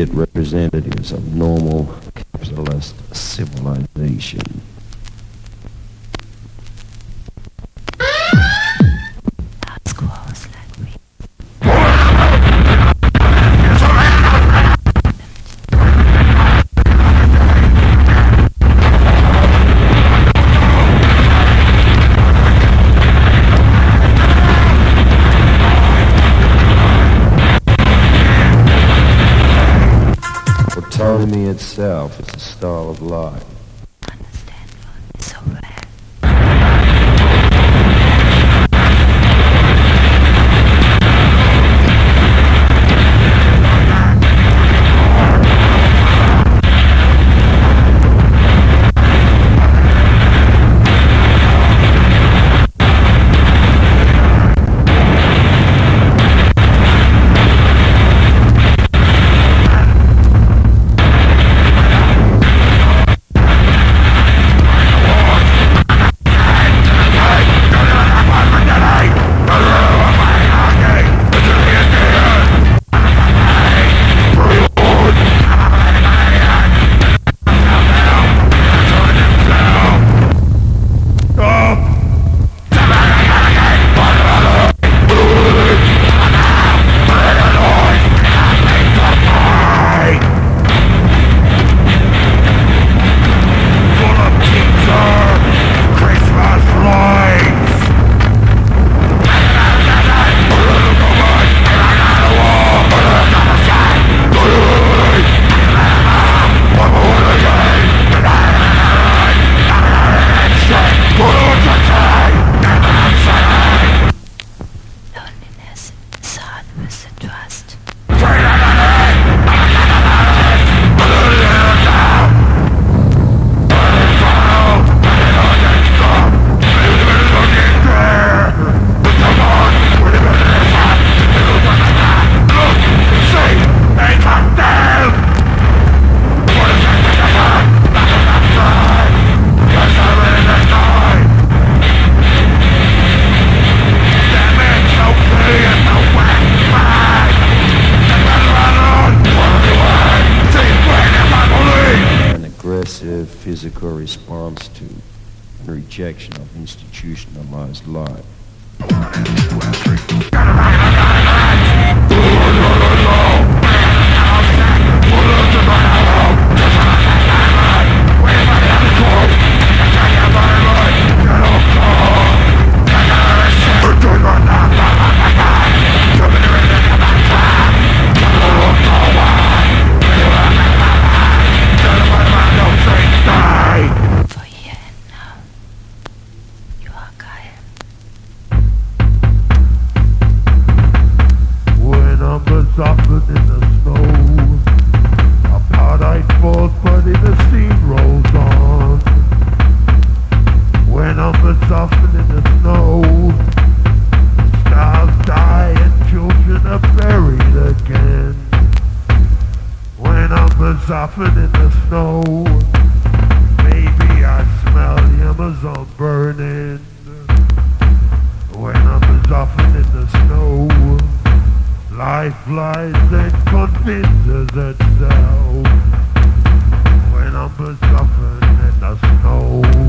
immediate representatives of normal capitalist civilization. Autonomy itself is a style of life. Aggressive physical response to rejection of institutionalized life. laughing in the snow. Maybe I smell the Amazon burning when I'm laughing in the snow. Life lies and convinces itself when I'm laughing in the snow.